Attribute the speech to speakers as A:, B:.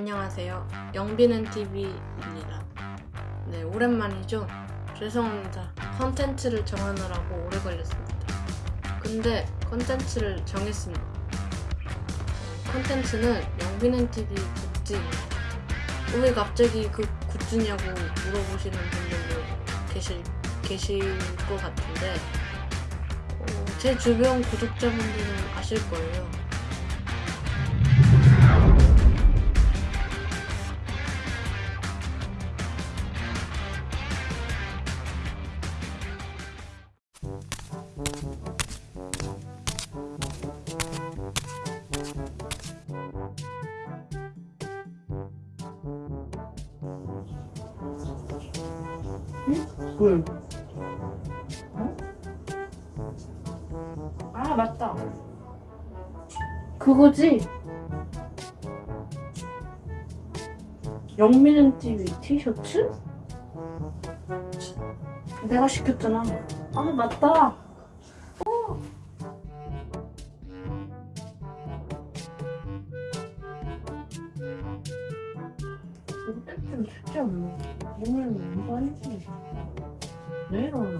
A: 안녕하세요. 영비는 TV입니다. 네, 오랜만이죠? 죄송합니다. 컨텐츠를 정하느라고 오래 걸렸습니다. 근데 컨텐츠를 정했습니다. 컨텐츠는 영비는 TV 굿즈입니다. 왜 갑자기 그 굿즈냐고 물어보시는 분들도 계실, 계실 것 같은데 어, 제 주변 구독자분들은 아실 거예요.
B: 꿀. 어? 아 맞다. 그거지. 영민은 TV 티셔츠? 내가 시켰잖아. 아 맞다. 뜻은 뜻이 없네. 오늘은 뭔가 했지? 내일 올라가?